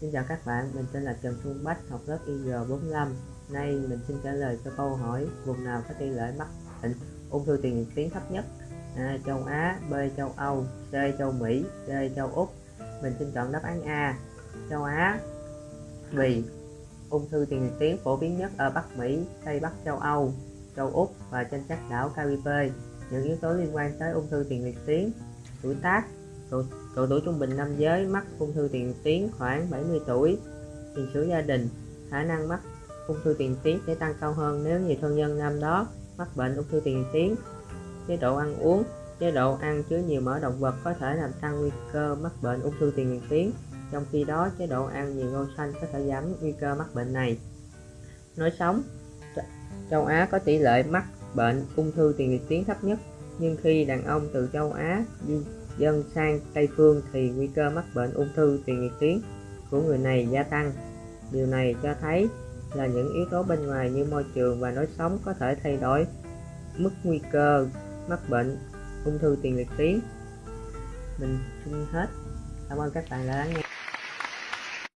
Xin chào các bạn, mình tên là Trần Xuân Bách, học lớp IG45. Nay mình xin trả lời cho câu hỏi vùng nào có tỷ lệ mắc bệnh ung thư tiền liệt tuyến thấp nhất? A. Châu Á, B. Châu Âu, C. Châu Mỹ, D. Châu Úc. Mình xin chọn đáp án A. Châu Á vì ung thư tiền liệt tuyến phổ biến nhất ở Bắc Mỹ, Tây Bắc châu Âu, châu Úc và trên các đảo Caribe. Những yếu tố liên quan tới ung thư tiền liệt tuyến, tuổi tác, độ, độ tuổi trung bình nam giới mắc ung thư tiền tuyến khoảng 70 tuổi. Tiền sử gia đình khả năng mắc ung thư tiền tuyến sẽ tăng cao hơn nếu nhiều thân nhân nam đó mắc bệnh ung thư tiền tuyến chế độ ăn uống chế độ ăn chứa nhiều mỡ động vật có thể làm tăng nguy cơ mắc bệnh ung thư tiền tuyến trong khi đó chế độ ăn nhiều rau xanh có thể giảm nguy cơ mắc bệnh này. Nói sống châu Á có tỷ lệ mắc bệnh ung thư tiền liệt tuyến thấp nhất nhưng khi đàn ông từ châu Á di dân sang Tây Phương thì nguy cơ mắc bệnh ung thư tiền liệt tuyến của người này gia tăng. Điều này cho thấy là những yếu tố bên ngoài như môi trường và lối sống có thể thay đổi mức nguy cơ mắc bệnh ung thư tiền liệt tuyến. Mình xin hết. Cảm ơn các bạn đã lắng nghe.